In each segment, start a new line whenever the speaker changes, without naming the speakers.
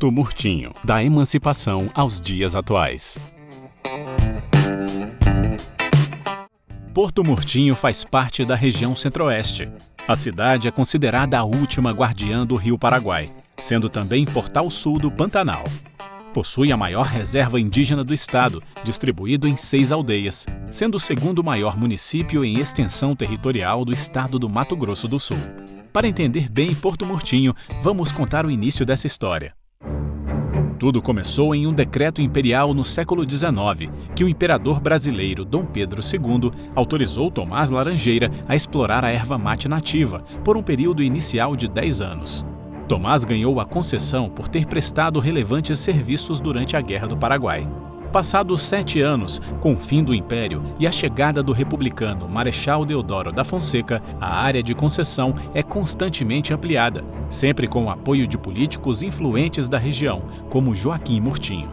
Porto Murtinho, da emancipação aos dias atuais. Porto Murtinho faz parte da região centro-oeste. A cidade é considerada a última guardiã do rio Paraguai, sendo também portal sul do Pantanal. Possui a maior reserva indígena do estado, distribuído em seis aldeias, sendo o segundo maior município em extensão territorial do estado do Mato Grosso do Sul. Para entender bem Porto Murtinho, vamos contar o início dessa história. Tudo começou em um decreto imperial no século XIX, que o imperador brasileiro Dom Pedro II autorizou Tomás Laranjeira a explorar a erva mate nativa por um período inicial de 10 anos. Tomás ganhou a concessão por ter prestado relevantes serviços durante a Guerra do Paraguai. Passados sete anos, com o fim do Império e a chegada do republicano Marechal Deodoro da Fonseca, a área de concessão é constantemente ampliada, sempre com o apoio de políticos influentes da região, como Joaquim Murtinho.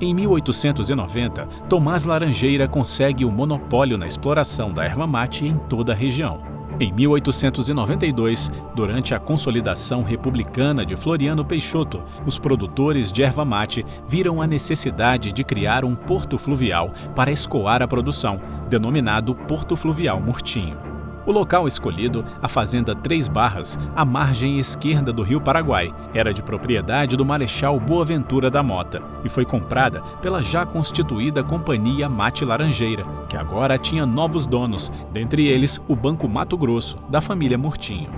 Em 1890, Tomás Laranjeira consegue o monopólio na exploração da erva mate em toda a região. Em 1892, durante a consolidação republicana de Floriano Peixoto, os produtores de erva mate viram a necessidade de criar um porto fluvial para escoar a produção, denominado Porto Fluvial Murtinho. O local escolhido, a Fazenda Três Barras, à margem esquerda do rio Paraguai, era de propriedade do Marechal Boaventura da Mota e foi comprada pela já constituída Companhia Mate Laranjeira, que agora tinha novos donos, dentre eles o Banco Mato Grosso, da família Murtinho.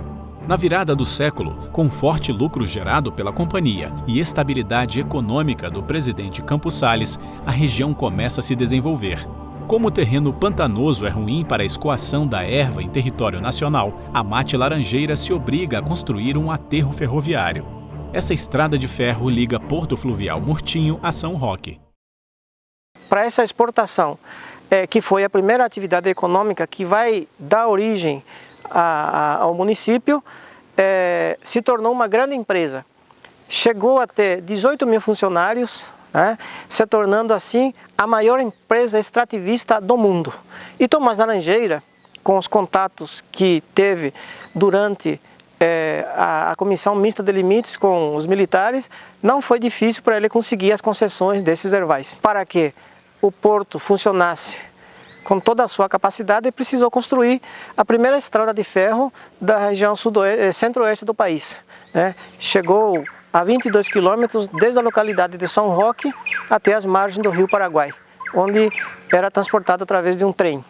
Na virada do século, com forte lucro gerado pela companhia e estabilidade econômica do presidente Campos Salles, a região começa a se desenvolver como o terreno pantanoso é ruim para a escoação da erva em território nacional, a Mate Laranjeira se obriga a construir um aterro ferroviário. Essa estrada de ferro liga Porto Fluvial Murtinho a São Roque.
Para essa exportação, é, que foi a primeira atividade econômica que vai dar origem a, a, ao município, é, se tornou uma grande empresa. Chegou a ter 18 mil funcionários, né, se tornando assim a maior empresa extrativista do mundo. E Tomás Laranjeira, com os contatos que teve durante é, a, a, Comissão Mista de Limites com os militares, não foi difícil para ele conseguir as concessões desses ervais. Para que o porto funcionasse com toda a sua capacidade, ele precisou construir a primeira estrada de ferro da região eh, centro-oeste do país. Né? Chegou a 22 quilômetros desde a localidade de São Roque até as margens do rio Paraguai, onde era transportado através de um trem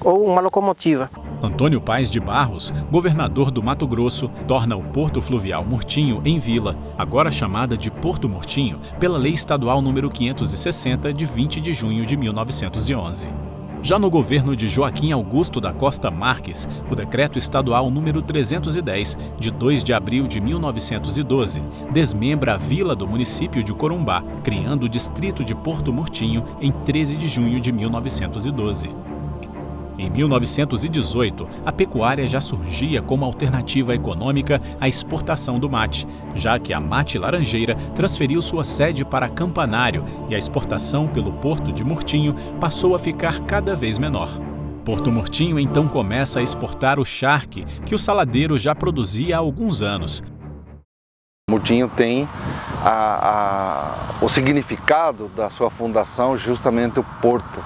ou uma locomotiva.
Antônio Paes de Barros, governador do Mato Grosso, torna o Porto Fluvial Murtinho em vila, agora chamada de Porto Murtinho, pela Lei Estadual número 560 de 20 de junho de 1911. Já no governo de Joaquim Augusto da Costa Marques, o decreto estadual número 310, de 2 de abril de 1912, desmembra a vila do município de Corumbá, criando o distrito de Porto Murtinho em 13 de junho de 1912. Em 1918, a pecuária já surgia como alternativa econômica à exportação do mate, já que a Mate Laranjeira transferiu sua sede para Campanário e a exportação pelo porto de Murtinho passou a ficar cada vez menor. Porto Murtinho então começa a exportar o charque, que o saladeiro já produzia há alguns anos.
Murtinho tem a, a, o significado da sua fundação justamente o porto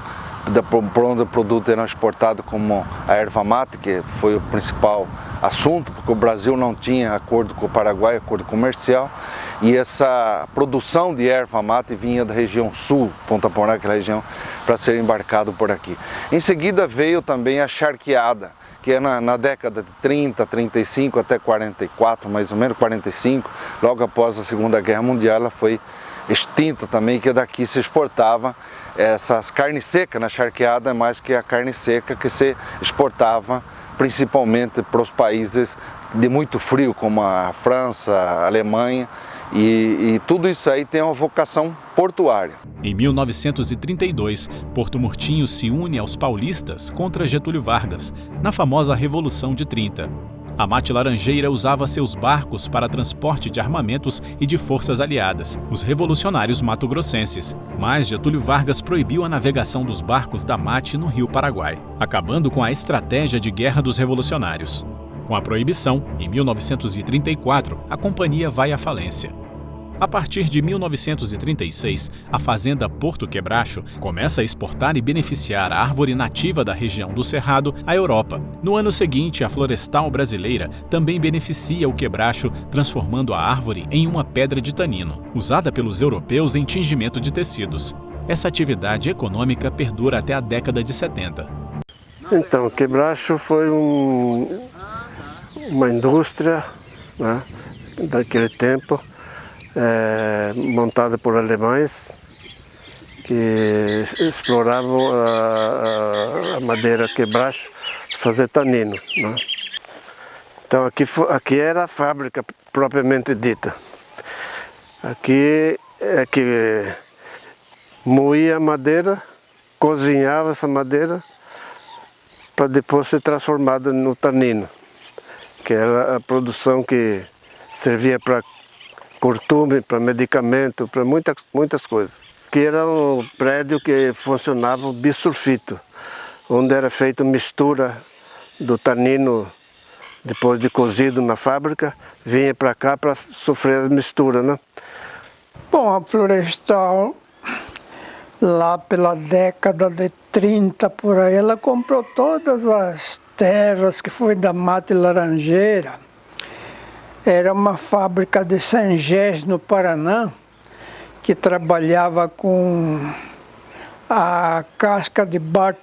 por onde o produto era exportado como a erva mate, que foi o principal assunto, porque o Brasil não tinha acordo com o Paraguai, acordo comercial, e essa produção de erva mate vinha da região sul, Ponta Porã, aquela região, para ser embarcado por aqui. Em seguida veio também a charqueada, que é na, na, década de 30, 35 até 44, mais ou menos 45, logo após a Segunda Guerra Mundial, ela foi extinta também, que daqui se exportava essas carnes secas na charqueada, mais que a carne seca que se exportava principalmente para os países de muito frio, como a França, a Alemanha, e, e, tudo isso aí tem uma vocação portuária.
Em 1932, Porto Murtinho se une aos paulistas contra Getúlio Vargas, na famosa Revolução de 30. A Mate Laranjeira usava seus barcos para transporte de armamentos e de forças aliadas, os revolucionários mato-grossenses. Mas Getúlio Vargas proibiu a navegação dos barcos da Mate no Rio Paraguai, acabando com a estratégia de guerra dos revolucionários. Com a proibição, em 1934, a companhia vai à falência. A partir de 1936, a fazenda Porto Quebracho começa a exportar e beneficiar a árvore nativa da região do Cerrado à Europa. No ano seguinte, a Florestal Brasileira também beneficia o quebracho, transformando a árvore em uma pedra de tanino, usada pelos europeus em tingimento de tecidos. Essa atividade econômica perdura até a década de 70.
Então, o quebracho foi um, uma indústria né, daquele tempo é, montada por alemães que exploravam a, a madeira quebracho para fazer tanino. Né? Então aqui, aqui era a fábrica propriamente dita. Aqui é que moía a madeira, cozinhava essa madeira para depois ser transformada no tanino, que era a produção que servia para cortume, para medicamento, para muitas, muitas coisas. Que era um prédio que funcionava bisulfito, onde era feita mistura do tanino depois de cozido na fábrica, vinha para cá para sofrer a mistura, né?
Bom, a Florestal, lá pela década de 30 por aí, ela comprou todas as terras que foi da mata laranjeira era uma fábrica de Sangés, no Paraná, que trabalhava com a casca de bar,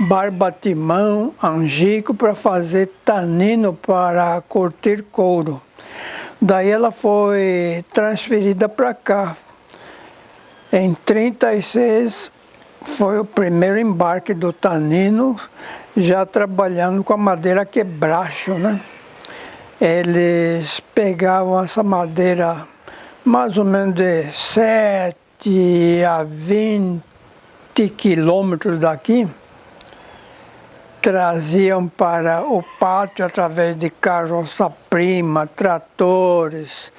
barbatimão, angico, para fazer tanino para curtir couro. Daí ela foi transferida para cá. Em 36 foi o primeiro embarque do tanino, já trabalhando com a madeira quebracho, né? Eles pegavam essa madeira mais ou menos de 7 a 20 quilômetros daqui, traziam para o pátio através de carroça-prima, tratores,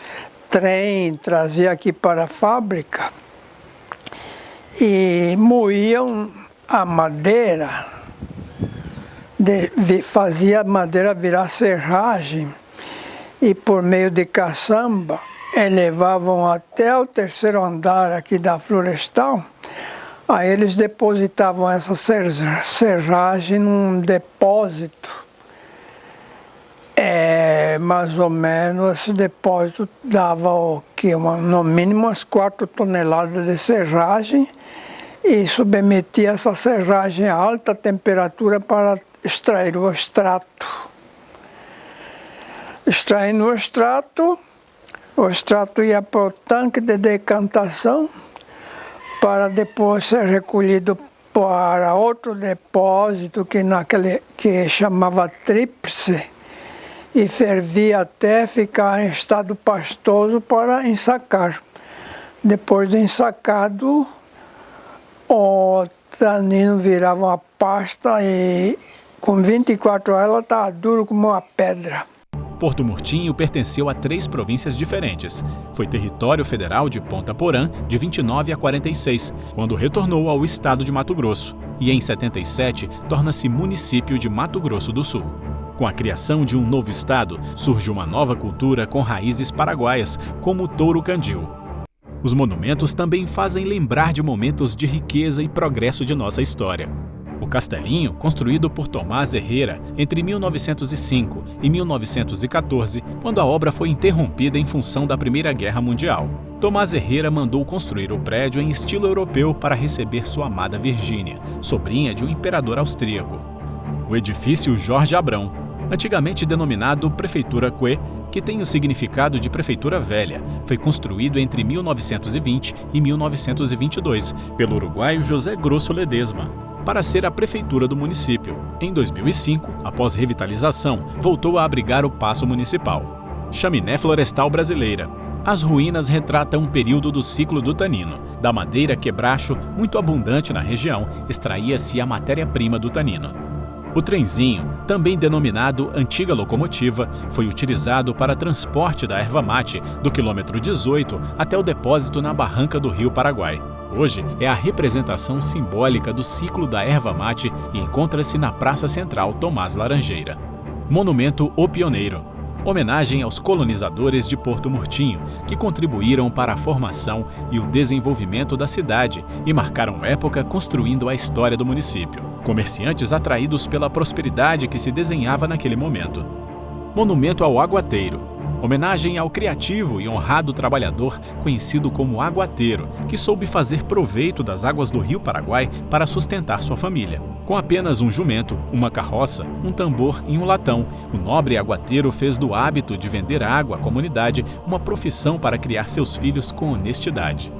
trem, trazia aqui para a fábrica e moíam a madeira, de, fazia a madeira virar serragem e por meio de caçamba elevavam até o terceiro andar aqui da florestal, aí eles depositavam essa serragem num depósito. É, mais ou menos esse depósito dava o que? Uma, no mínimo umas 4 toneladas de serragem e submetia essa serragem a alta temperatura para extrair o extrato extraindo o extrato, o extrato ia para o tanque de decantação para depois ser recolhido para outro depósito que naquele que chamava tríplice e fervia até ficar em estado pastoso para ensacar. Depois de ensacado, o tanino virava uma pasta e com 24 horas ela estava duro como uma pedra.
Porto Murtinho pertenceu a três províncias diferentes. Foi território federal de Ponta Porã de 29 a 46, quando retornou ao estado de Mato Grosso, e em 77 torna-se município de Mato Grosso do Sul. Com a criação de um novo estado, surge uma nova cultura com raízes paraguaias, como o touro candil. Os monumentos também fazem lembrar de momentos de riqueza e progresso de nossa história. Castelinho, construído por Tomás Herrera entre 1905 e 1914, quando a obra foi interrompida em função da Primeira Guerra Mundial. Tomás Herrera mandou construir o prédio em estilo europeu para receber sua amada Virgínia, sobrinha de um imperador austríaco. O edifício Jorge Abrão, antigamente denominado Prefeitura Cue, que tem o significado de Prefeitura Velha, foi construído entre 1920 e 1922 pelo uruguaio José Grosso Ledesma, para ser a prefeitura do município. Em 2005, após revitalização, voltou a abrigar o Paço Municipal. Chaminé Florestal Brasileira. As ruínas retratam um período do ciclo do tanino. Da madeira quebracho, muito abundante na região, extraía-se a matéria-prima do tanino. O trenzinho, também denominado antiga locomotiva, foi utilizado para transporte da erva mate do quilômetro 18 até o depósito na barranca do Rio Paraguai. Hoje é a representação simbólica do ciclo da erva mate e encontra-se na Praça Central Tomás Laranjeira. Monumento O Pioneiro, homenagem aos colonizadores de Porto Murtinho, que contribuíram para a formação e o desenvolvimento da cidade e marcaram época construindo a história do município. Comerciantes atraídos pela prosperidade que se desenhava naquele momento. Monumento ao Aguateiro, Homenagem ao criativo e honrado trabalhador conhecido como aguateiro, que soube fazer proveito das águas do rio Paraguai para sustentar sua família. Com apenas um jumento, uma carroça, um tambor e um latão, o nobre aguateiro fez do hábito de vender água à comunidade uma profissão para criar seus filhos com honestidade.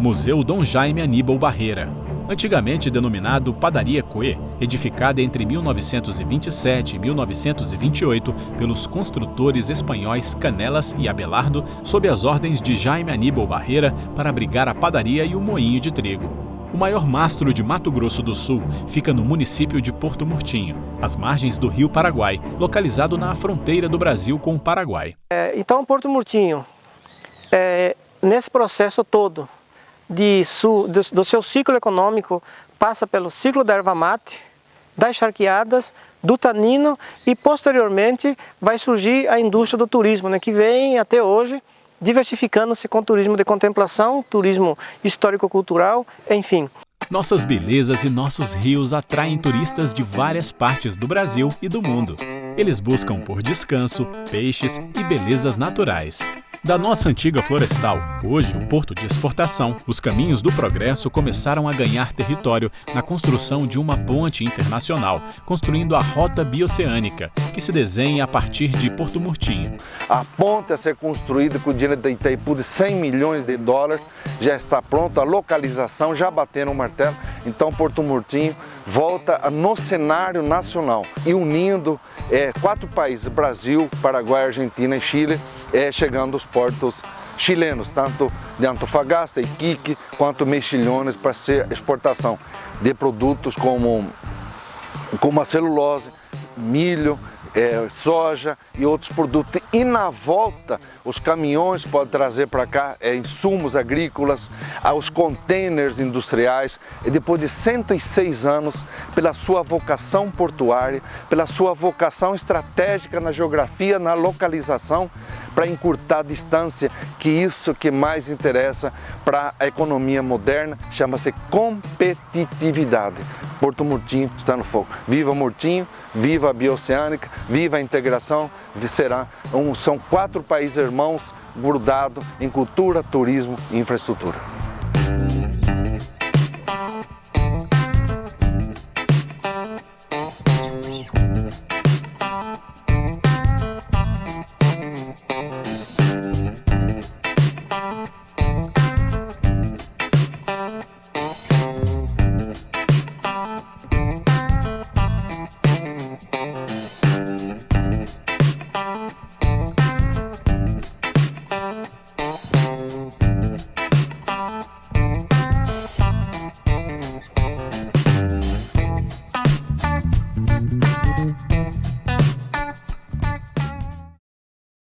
Museu Dom Jaime Aníbal Barreira antigamente denominado Padaria Coe, edificada entre 1927 e 1928 pelos construtores espanhóis Canelas e Abelardo, sob as ordens de Jaime Aníbal Barreira para abrigar a padaria e o moinho de trigo. O maior mastro de Mato Grosso do Sul fica no município de Porto Murtinho, às margens do rio Paraguai, localizado na fronteira do Brasil com o Paraguai.
É, então, Porto Murtinho, é, nesse processo todo, de su, do, do seu ciclo econômico passa pelo ciclo da erva mate, das charqueadas, do tanino e posteriormente vai surgir a indústria do turismo, né, que vem até hoje diversificando-se com turismo de contemplação, turismo histórico-cultural, enfim.
Nossas belezas e nossos rios atraem turistas de várias partes do Brasil e do mundo. Eles buscam por descanso, peixes e belezas naturais. Da nossa antiga florestal, hoje um porto de exportação, os caminhos do progresso começaram a ganhar território na construção de uma ponte internacional, construindo a Rota Bioceânica, que se desenha a partir de Porto Murtinho.
A ponte a ser construída com o dinheiro da Itaipu de 100 milhões de dólares, já está pronta, a localização já bateram o martelo, então Porto Murtinho volta no cenário nacional e unindo é, quatro países, Brasil, Paraguai, Argentina e Chile, é, chegando aos portos chilenos, tanto de Antofagasta, Iquique, quanto Mexilhones para ser exportação de produtos como, como a celulose, milho, é, soja e outros produtos. E na volta, os caminhões podem trazer para cá é, insumos agrícolas, os containers industriais. E depois de 106 anos, pela sua vocação portuária, pela sua vocação estratégica na geografia, na localização, para encurtar a distância, que isso que mais interessa para a economia moderna, chama-se competitividade. Porto Murtinho está no foco. Viva Murtinho, viva a Bioceânica, viva a integração, será um, são quatro países irmãos grudados em cultura, turismo e infraestrutura.